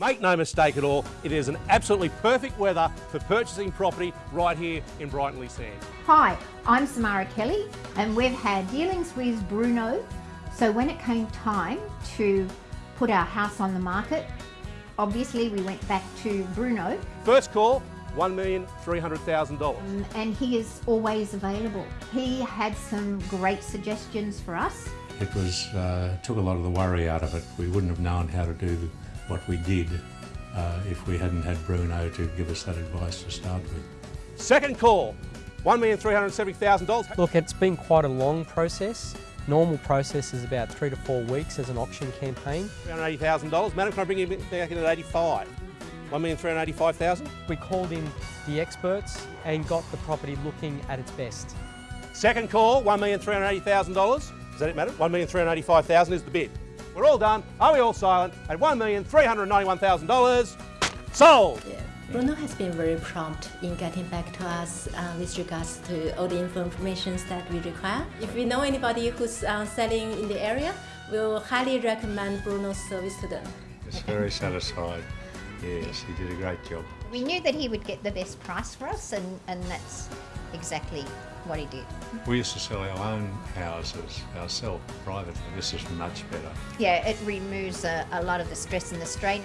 Make no mistake at all, it is an absolutely perfect weather for purchasing property right here in Brighton Sands. Hi, I'm Samara Kelly and we've had dealings with Bruno. So when it came time to put our house on the market, obviously we went back to Bruno. First call, $1,300,000. Um, and he is always available. He had some great suggestions for us. It was uh, took a lot of the worry out of it. We wouldn't have known how to do what we did uh, if we hadn't had Bruno to give us that advice to start with. Second call, $1,370,000. Look, it's been quite a long process. Normal process is about three to four weeks as an auction campaign. $380,000. Madam, can I bring you back in at 85? 1,385,000. We called in the experts and got the property looking at its best. Second call, $1,380,000. Does that it, madam? 1,385,000 is the bid. We're all done. Are we all silent? At $1,391,000, sold. Yeah. Bruno has been very prompt in getting back to us uh, with regards to all the information that we require. If we know anybody who's uh, selling in the area, we'll highly recommend Bruno's service to them. It's very satisfied. Yes, he did a great job. We knew that he would get the best price for us and, and that's exactly what he did. We used to sell our own houses ourselves privately. This is much better. Yeah, it removes a, a lot of the stress and the strain.